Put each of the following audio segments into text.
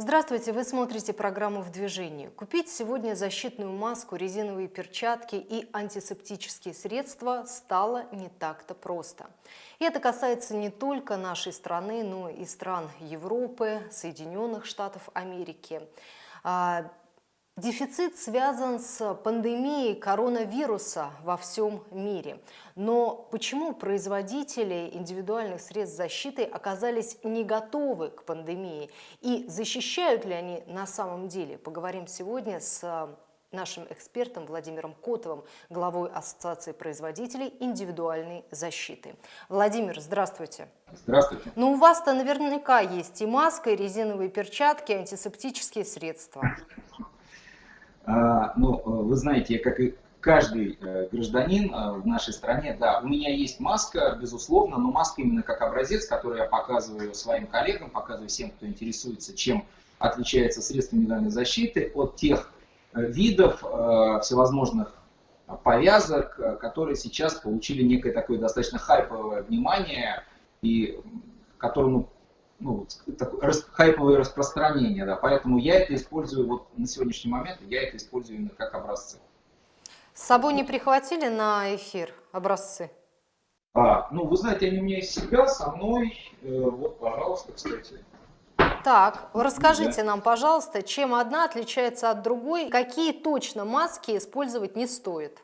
Здравствуйте, вы смотрите программу «В движении». Купить сегодня защитную маску, резиновые перчатки и антисептические средства стало не так-то просто. И это касается не только нашей страны, но и стран Европы, Соединенных Штатов Америки. Дефицит связан с пандемией коронавируса во всем мире. Но почему производители индивидуальных средств защиты оказались не готовы к пандемии? И защищают ли они на самом деле? Поговорим сегодня с нашим экспертом Владимиром Котовым, главой Ассоциации производителей индивидуальной защиты. Владимир, здравствуйте. Здравствуйте. Ну, у вас-то наверняка есть и маска, и резиновые перчатки, и антисептические средства. А, ну, вы знаете, как и каждый э, гражданин э, в нашей стране, да, у меня есть маска, безусловно, но маска именно как образец, который я показываю своим коллегам, показываю всем, кто интересуется, чем отличается средство индивидуальной защиты от тех э, видов всевозможных повязок, которые сейчас получили некое такое достаточно хайповое внимание и которому ну, такое хайповое распространение, да, поэтому я это использую вот на сегодняшний момент, я это использую именно как образцы. С собой не прихватили на эфир образцы? А, ну, вы знаете, они у меня из себя, со мной, э, вот, пожалуйста, кстати. Так, расскажите да. нам, пожалуйста, чем одна отличается от другой, какие точно маски использовать не стоит?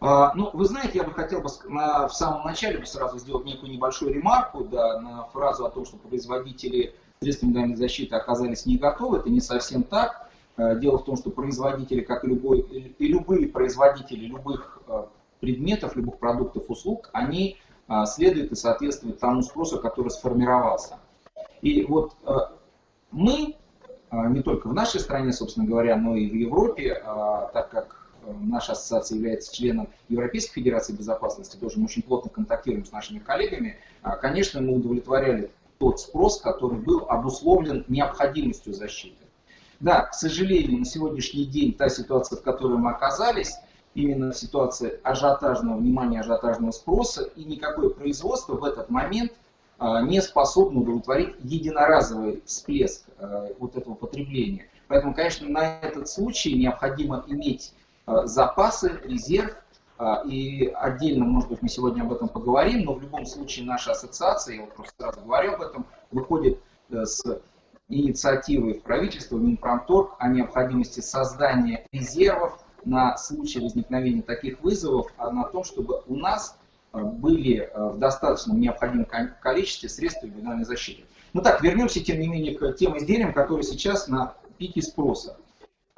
А, ну, вы знаете, я бы хотел бы на, в самом начале бы сразу сделать некую небольшую ремарку да, на фразу о том, что производители средств индивидуальной защиты оказались не готовы. Это не совсем так. А, дело в том, что производители, как и, любой, и любые производители любых а, предметов, любых продуктов, услуг, они следуют и соответствуют тому спросу, который сформировался. И вот мы, не только в нашей стране, собственно говоря, но и в Европе, так как наша ассоциация является членом Европейской Федерации Безопасности, тоже мы очень плотно контактируем с нашими коллегами, а, конечно, мы удовлетворяли тот спрос, который был обусловлен необходимостью защиты. Да, к сожалению, на сегодняшний день та ситуация, в которой мы оказались, именно ситуация ажиотажного внимания, ажиотажного спроса, и никакое производство в этот момент а, не способно удовлетворить единоразовый всплеск а, вот этого потребления. Поэтому, конечно, на этот случай необходимо иметь запасы, резерв. Э, и отдельно, может быть, мы сегодня об этом поговорим, но в любом случае наша ассоциация, я вот просто сразу говорю об этом, выходит э, с инициативой в правительство, Минпромторг, о необходимости создания резервов на случай возникновения таких вызовов, а на том, чтобы у нас были в достаточном необходимом количестве средств индивидуальной защиты. Ну так, вернемся, тем не менее, к тем изделиям, которые сейчас на пике спроса.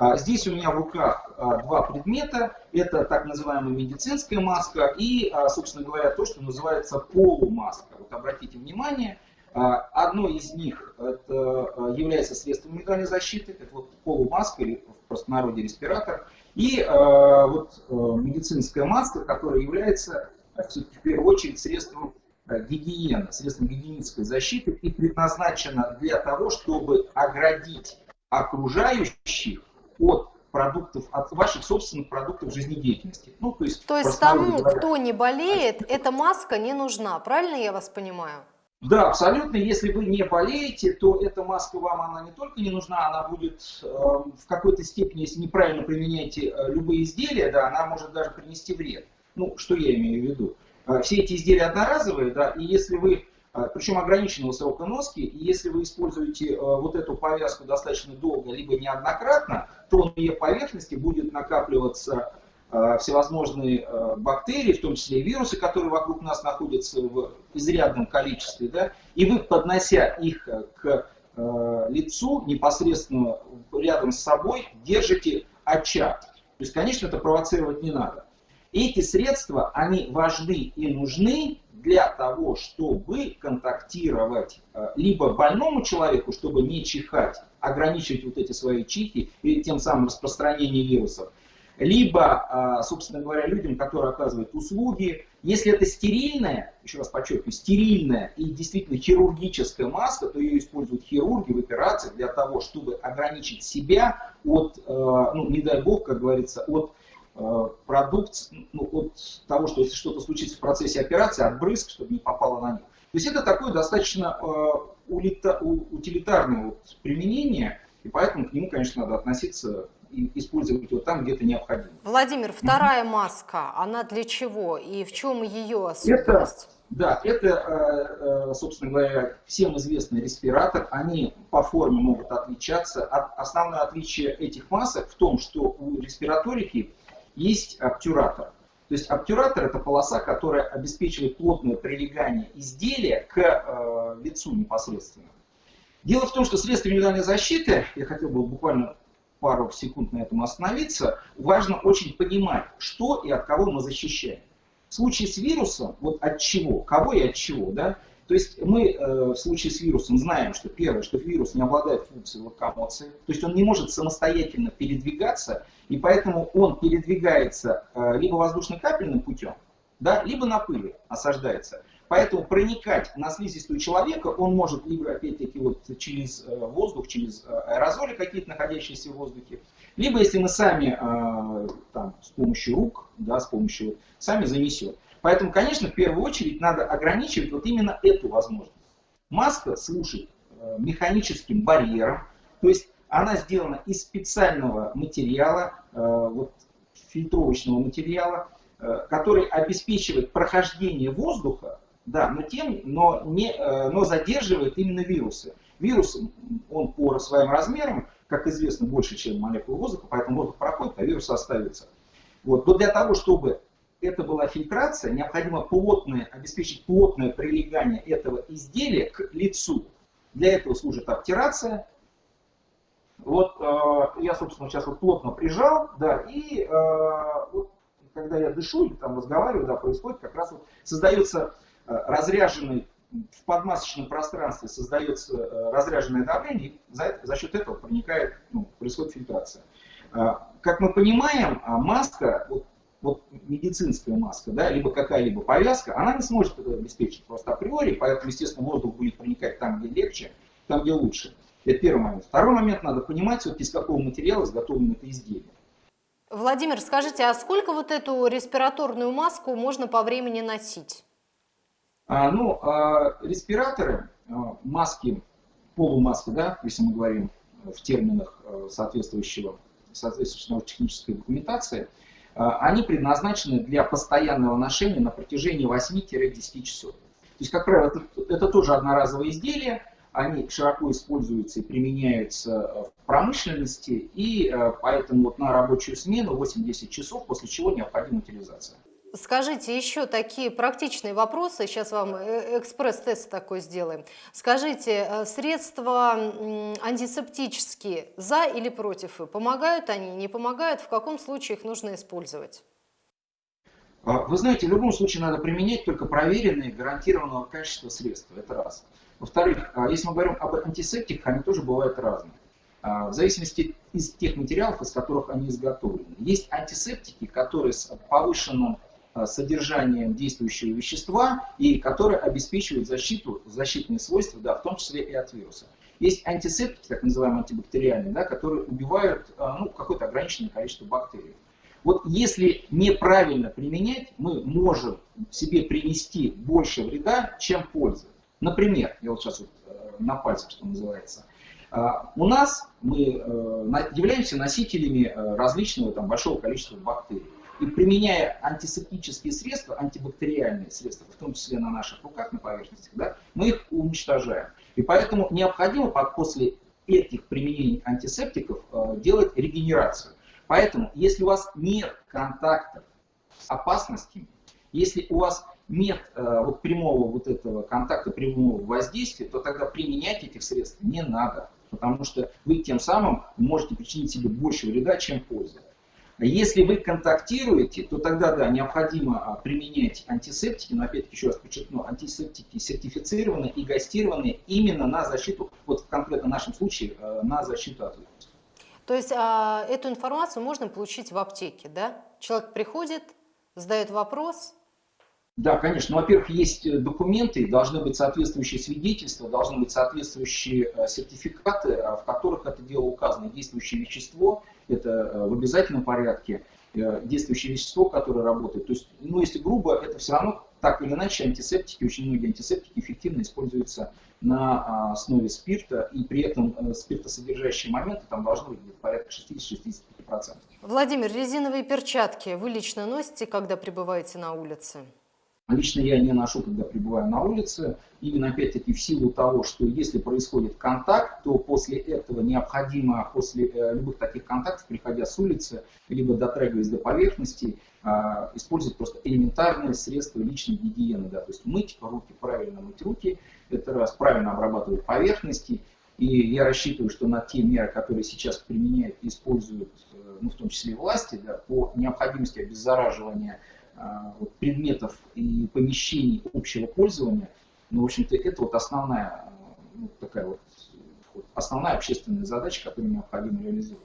А, здесь у меня в руках а, два предмета. Это так называемая медицинская маска и, а, собственно говоря, то, что называется полумаска. Вот обратите внимание, одно из них это является средством индивидуальной защиты, это вот полумаска или в простонародье респиратор. И вот медицинская маска, которая является в первую очередь средством гигиены, средством гигиенической защиты и предназначена для того, чтобы оградить окружающих от продуктов, от ваших собственных продуктов жизнедеятельности. Ну, то есть, то есть тому, говоря, кто не болеет, эта маска не нужна, правильно я вас понимаю? Да, абсолютно. Если вы не болеете, то эта маска вам она не только не нужна, она будет э, в какой-то степени, если неправильно применяете э, любые изделия, да, она может даже принести вред. Ну, что я имею в виду? Э, все эти изделия одноразовые, да, и если вы причем ограниченного срока носки, и если вы используете э, вот эту повязку достаточно долго, либо неоднократно, то на ее поверхности будет накапливаться э, всевозможные э, бактерии, в том числе и вирусы, которые вокруг нас находятся в изрядном количестве, да, и вы, поднося их к лицу, непосредственно рядом с собой, держите очаг. То есть, конечно, это провоцировать не надо. Эти средства, они важны и нужны для того, чтобы контактировать э, либо больному человеку, чтобы не чихать, ограничивать вот эти свои чихи и тем самым распространение вирусов, либо, э, собственно говоря, людям, которые оказывают услуги. Если это стерильная, еще раз подчеркиваю, стерильная и действительно хирургическая маска, то ее используют хирурги в операциях для того, чтобы ограничить себя от, э, ну, не дай бог, как говорится, от продукт ну, от того, что если что-то случится в процессе операции, от брызг, чтобы не попало на них. То есть это такое достаточно э, утилитарного применения, и поэтому к нему, конечно, надо относиться и использовать его там, где это необходимо. Владимир, вторая маска, она для чего и в чем ее особенность? Это, да, это, э, э, собственно говоря, всем известный респиратор. Они по форме могут отличаться. Основное отличие этих масок в том, что у респираторики есть обтюратор. То есть обтюратор это полоса, которая обеспечивает плотное прилегание изделия к э, лицу непосредственно. Дело в том, что средства индивидуальной защиты, я хотел бы буквально пару секунд на этом остановиться, важно очень понимать, что и от кого мы защищаем. В случае с вирусом, вот от чего, кого и от чего, да, то есть мы э, в случае с вирусом знаем, что первое, что вирус не обладает функцией локомоции, то есть он не может самостоятельно передвигаться, и поэтому он передвигается э, либо воздушно-капельным путем, да, либо на пыли осаждается. Поэтому проникать на слизистую человека он может либо, опять-таки, вот через э, воздух, через э, аэрозоли какие-то находящиеся в воздухе, либо если мы сами там, с помощью рук, да, с помощью, сами занесем. Поэтому, конечно, в первую очередь надо ограничивать вот именно эту возможность. Маска служит механическим барьером, то есть она сделана из специального материала, э, вот, фильтровочного материала, э, который обеспечивает прохождение воздуха, да, но, тем, но, не, но задерживает именно вирусы. Вирус, он по своим размерам, как известно, больше, чем молекулы воздуха, поэтому воздух проходит, а вирус остается. Вот. Но для того, чтобы это была фильтрация, необходимо плотное, обеспечить плотное прилегание этого изделия к лицу. Для этого служит обтирация. Вот э, я, собственно, сейчас вот плотно прижал, да, и э, вот, когда я дышу или там разговариваю, да, происходит как раз вот создается э, разряженный в подмасочном пространстве создается э, разряженное давление, и за, за счет этого проникает, ну, происходит фильтрация. Э, как мы понимаем, а маска, вот вот медицинская маска, да, либо какая-либо повязка, она не сможет это обеспечить просто априори, поэтому, естественно, воздух будет проникать там, где легче, там, где лучше. Это первый момент. Второй момент, надо понимать, вот из какого материала изготовлено это изделие. Владимир, скажите, а сколько вот эту респираторную маску можно по времени носить? А, ну, а, респираторы, а, маски, полумаски, да, если мы говорим в терминах а, соответствующего, соответствующего технической документации – а, они предназначены для постоянного ношения на протяжении 8-10 часов. То есть, как правило, это, это тоже одноразовые изделия, они широко используются и применяются в промышленности, и э, поэтому вот на рабочую смену 8-10 часов, после чего необходима утилизация. Скажите еще такие практичные вопросы. Сейчас вам э, экспресс-тест такой сделаем. Скажите, э, средства антисептические за или против? Помогают они, не помогают? В каком случае их нужно использовать? А, вы знаете, в любом случае надо применять только проверенные, гарантированного качества средства. Это раз. Во-вторых, а, если мы говорим об антисептиках, они тоже бывают разные. А, в зависимости из тех материалов, из которых они изготовлены. Есть антисептики, которые с повышенным Э, содержанием действующего вещества и которые обеспечивают защиту, защитные свойства, да, в том числе и от вируса. Есть антисептики, так называемые антибактериальные, да, которые убивают ну, какое-то ограниченное количество бактерий. Вот если неправильно применять, мы можем себе принести больше вреда, чем пользы. Например, я вот сейчас вот э, на пальцах, что называется, у нас мы являемся носителями различного там, большого количества бактерий. И применяя антисептические средства, антибактериальные средства, в том числе на наших руках, на поверхностях, да, мы их уничтожаем. И поэтому необходимо после этих применений антисептиков э, делать регенерацию. Поэтому, если у вас нет контакта с опасностями, если у вас нет э, вот прямого вот этого контакта, прямого воздействия, то тогда применять этих средств не надо. Потому что вы тем самым можете причинить себе больше вреда, чем пользы. Если вы контактируете, то тогда, да, необходимо а, применять антисептики, но опять-таки еще раз подчеркну, антисептики сертифицированы и гастированы именно на защиту, вот в конкретно нашем случае, э, на защиту от вируса. То есть а, эту информацию можно получить в аптеке, да? Человек приходит, задает вопрос, да, конечно. Ну, во-первых, есть э, документы, должны быть соответствующие свидетельства, должны быть соответствующие э, сертификаты, в которых это дело указано. Действующее вещество, это э, в обязательном порядке, действующее вещество, которое работает. То есть, ну, если грубо, это все равно так или иначе антисептики, очень многие антисептики эффективно используются на основе спирта, и при этом э, спиртосодержащие моменты там должны быть порядка 60-65%. Владимир, резиновые перчатки вы лично носите, когда пребываете на улице? Лично я не ношу, когда пребываю на улице, именно опять-таки в силу того, что если происходит контакт, то после этого необходимо, после э, любых таких контактов, приходя с улицы, либо дотрагиваясь до поверхности, э, использовать просто элементарные средства личной гигиены, да, то есть мыть руки, правильно мыть руки, это раз, правильно обрабатывать поверхности, и я рассчитываю, что на те меры, которые сейчас применяют и используют, э, ну, в том числе власти, да, по необходимости обеззараживания а, предметов и помещений общего пользования, ну, в общем-то, это вот основная, ну, такая вот, основная общественная задача, которую необходимо реализовать.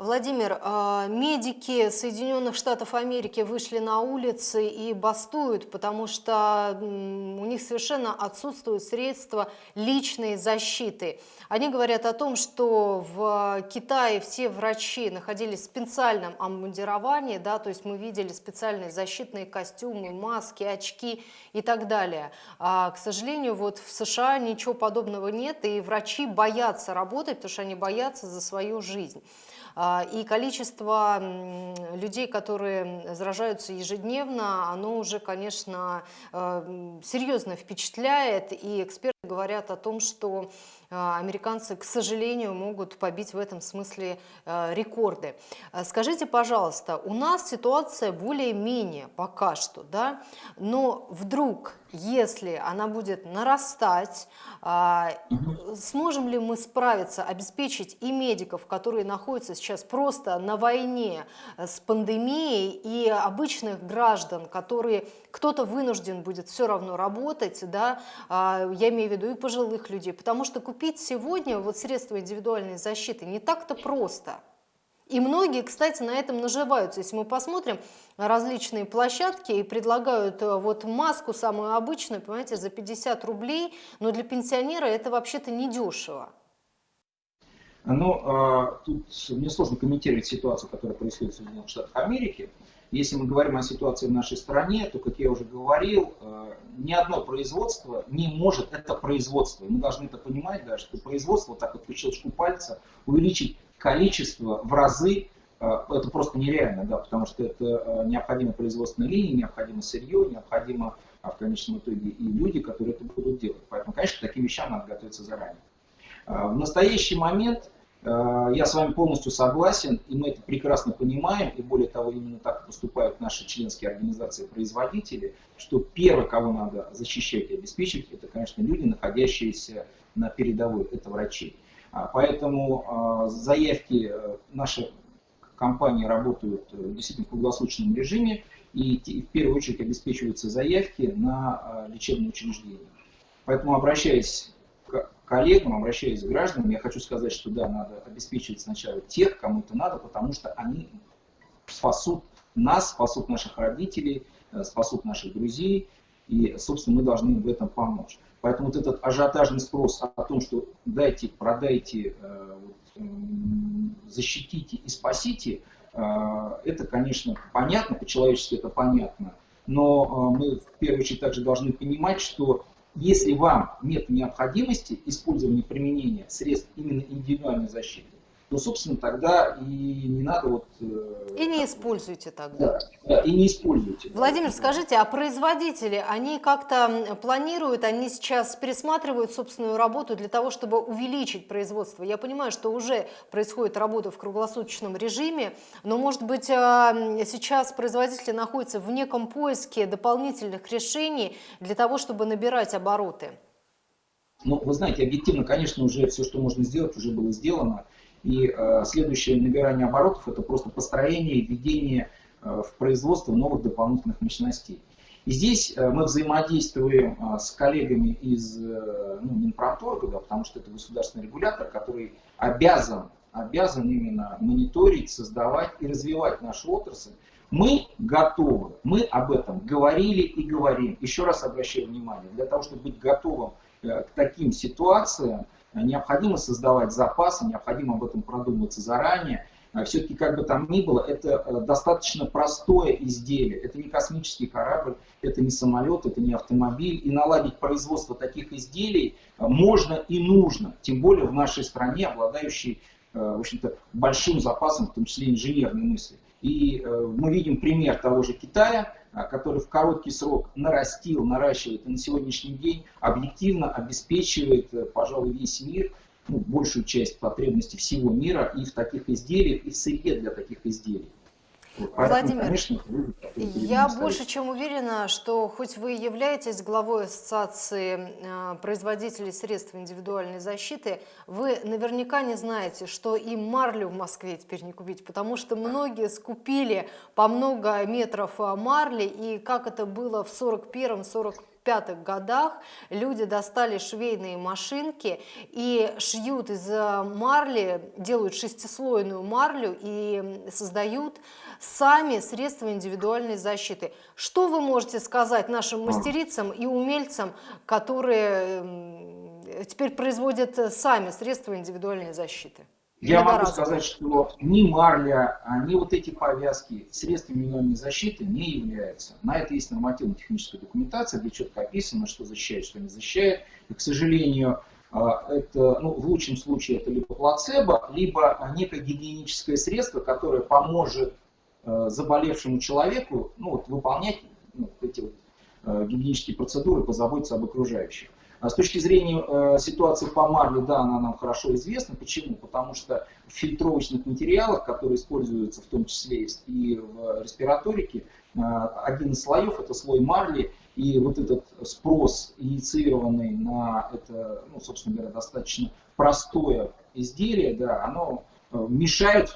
Владимир, а, медики Соединенных Штатов Америки вышли на улицы и бастуют, потому что у них совершенно отсутствуют средства личной защиты. Они говорят о том, что в Китае все врачи находились в специальном обмундировании, да, то есть мы видели специальные защитные костюмы, маски, очки и так далее. А, к сожалению, вот в США ничего подобного нет, и врачи боятся работать, потому что они боятся за свою жизнь. А, и количество людей, которые заражаются ежедневно, оно уже, конечно, э, серьезно впечатляет. И эксперты говорят о том, что американцы, к сожалению, могут побить в этом смысле э, рекорды. Скажите, пожалуйста, у нас ситуация более-менее пока что, да, но вдруг если она будет нарастать, сможем ли мы справиться, обеспечить и медиков, которые находятся сейчас просто на войне с пандемией, и обычных граждан, которые кто-то вынужден будет все равно работать, да, а, я имею в виду и пожилых людей, потому что купить сегодня вот средства индивидуальной защиты не так-то просто. И многие, кстати, на этом наживаются. Если мы посмотрим различные площадки и предлагают э, вот маску самую обычную, понимаете, за 50 рублей, но для пенсионера это вообще-то недешево. Ну, а, тут мне сложно комментировать ситуацию, которая происходит в Соединенных Штатах Америки. Если мы говорим о ситуации в нашей стране, то, как я уже говорил, э, ни одно производство не может, это производство, мы должны это понимать, да, что производство, так вот по щелчку пальца, увеличить количество в разы, э, это просто нереально, да, потому что это э, необходимо производственная линия, необходимо сырье, необходимо а в конечном итоге и люди, которые это будут делать. Поэтому, конечно, к таким вещам надо готовиться заранее. В настоящий момент я с вами полностью согласен, и мы это прекрасно понимаем, и более того, именно так поступают наши членские организации производители, что первое, кого надо защищать и обеспечивать, это, конечно, люди, находящиеся на передовой, это врачи. А, поэтому а, заявки э, наши компании работают э, действительно в круглосуточном режиме, и в первую очередь обеспечиваются заявки на а, лечебные учреждения. Поэтому обращаясь коллегам, обращаясь к гражданам, я хочу сказать, что да, надо обеспечивать сначала тех, кому это надо, потому что они спасут нас, спасут наших родителей, э, спасут наших друзей, и, собственно, мы должны им в этом помочь. Поэтому вот этот ажиотажный спрос о том, что дайте, продайте, э, защитите и спасите, э, это, конечно, понятно, по-человечески это понятно, но мы в первую очередь также должны понимать, что если вам нет необходимости использования применения средств именно индивидуальной защиты, то, собственно, тогда и не надо вот... Э, и не используйте тогда. Да, да, и не используйте. Владимир, скажите, а производители, они как-то планируют, они сейчас пересматривают собственную работу для того, чтобы увеличить производство? Я понимаю, что уже происходит работа в круглосуточном режиме, но, может быть, э, сейчас производители находятся в неком поиске дополнительных решений для того, чтобы набирать обороты? Ну, вы знаете, объективно, конечно, уже все, что можно сделать, уже было сделано. И э, следующее набирание оборотов это просто построение и введение э, в производство новых дополнительных мощностей. И здесь э, мы взаимодействуем с коллегами из ну, Минпромторга, да, потому что это государственный регулятор, который обязан, обязан именно мониторить, создавать и развивать нашу отрасль. Мы готовы, мы об этом говорили и говорим. Еще раз обращаю внимание, для того, чтобы быть готовым к таким ситуациям, необходимо создавать запасы, необходимо об этом продумываться заранее. все-таки как бы там ни было, это э, достаточно простое изделие. Это не космический корабль, это не самолет, это не автомобиль. И наладить производство таких изделий э, можно и нужно, тем более в нашей стране, обладающей в общем-то, большим запасом, в том числе инженерной мысли. И мы видим пример того же Китая, который в короткий срок нарастил, наращивает и на сегодняшний день объективно обеспечивает, пожалуй, весь мир ну, большую часть потребностей всего мира и в таких изделиях, и в сырье для таких изделий. Владимир, конечно, я больше чем уверена, что хоть вы являетесь главой Ассоциации э, производителей средств индивидуальной защиты, вы наверняка не знаете, что и марлю в Москве теперь не купить, потому что многие скупили по много метров э, марли, и как это было в 41-45 пятых годах люди достали швейные машинки и шьют из марли, делают шестислойную марлю и создают сами средства индивидуальной защиты. Что вы можете сказать нашим мастерицам и умельцам, которые теперь производят сами средства индивидуальной защиты? Я могу сказать, что ни марля, а ни вот эти повязки средствами индивидуальной защиты не являются. На это есть нормативно-техническая документация, где четко описано, что защищает, что не защищает. И, к сожалению, а, это, ну, в лучшем случае это либо плацебо, либо некое гигиеническое средство, которое поможет э, заболевшему человеку ну, вот, выполнять ну, эти вот, э, гигиенические процедуры, позаботиться об окружающих. А с точки зрения э, ситуации по марле, да, она нам хорошо известна. Почему? Потому что в фильтровочных материалах, которые используются в том числе и в респираторике, э, один из слоев это слой марли, и вот этот спрос инициированный на это, ну, собственно говоря, достаточно простое изделие, да, оно э, мешает,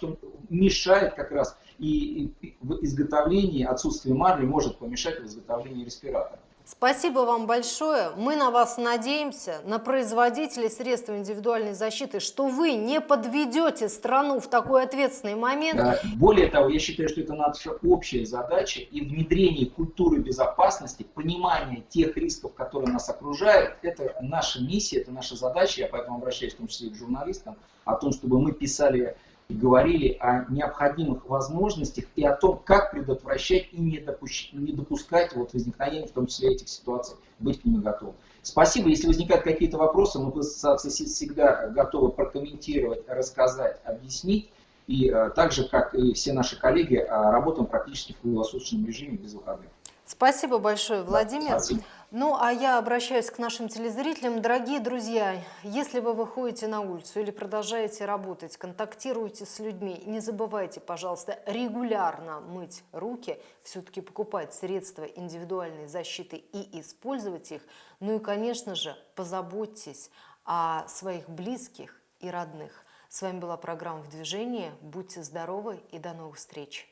мешает как раз и в изготовлении, отсутствие марли может помешать в изготовлении респиратора. Спасибо вам большое. Мы на вас надеемся, на производителей средств индивидуальной защиты, что вы не подведете страну в такой ответственный момент. Да. Более того, я считаю, что это наша общая задача и внедрение культуры безопасности, понимание тех рисков, которые нас окружают, это наша миссия, это наша задача. Я поэтому обращаюсь в том числе и к журналистам, о том, чтобы мы писали и говорили о необходимых возможностях и о том, как предотвращать и не, допущ... не допускать вот возникновения, в том числе этих ситуаций, быть к ним готовым. Спасибо. Если возникают какие-то вопросы, мы в ассоциации всегда готовы прокомментировать, рассказать, объяснить. И а, так же, как и все наши коллеги, а, работаем практически в круглосуточном режиме без выходных. Спасибо большое, Владимир. Спасибо. Ну, а я обращаюсь к нашим телезрителям. Дорогие друзья, если вы выходите на улицу или продолжаете работать, контактируете с людьми, не забывайте, пожалуйста, регулярно мыть руки, все-таки покупать средства индивидуальной защиты и использовать их. Ну и, конечно же, позаботьтесь о своих близких и родных. С вами была программа «В движении». Будьте здоровы и до новых встреч!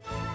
Thank you.